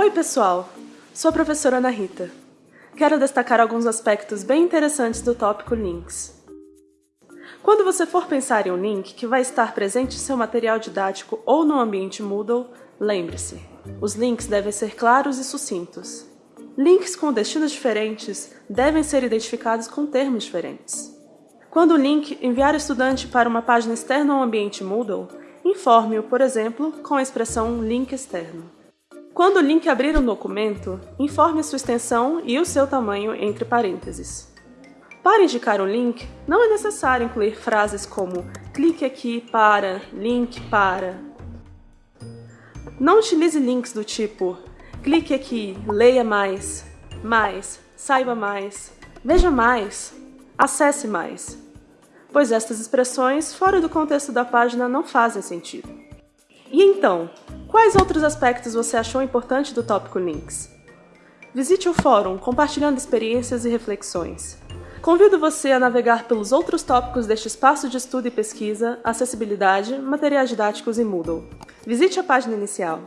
Oi pessoal, sou a professora Ana Rita. Quero destacar alguns aspectos bem interessantes do tópico Links. Quando você for pensar em um link que vai estar presente em seu material didático ou no ambiente Moodle, lembre-se, os links devem ser claros e sucintos. Links com destinos diferentes devem ser identificados com termos diferentes. Quando o link enviar o estudante para uma página externa ao ambiente Moodle, informe-o, por exemplo, com a expressão link externo. Quando o link abrir um documento, informe sua extensão e o seu tamanho entre parênteses. Para indicar um link, não é necessário incluir frases como clique aqui para, link para. Não utilize links do tipo clique aqui, leia mais, mais, saiba mais, veja mais, acesse mais, pois estas expressões, fora do contexto da página, não fazem sentido. E então, Quais outros aspectos você achou importante do tópico Links? Visite o fórum compartilhando experiências e reflexões. Convido você a navegar pelos outros tópicos deste espaço de estudo e pesquisa, acessibilidade, materiais didáticos e Moodle. Visite a página inicial.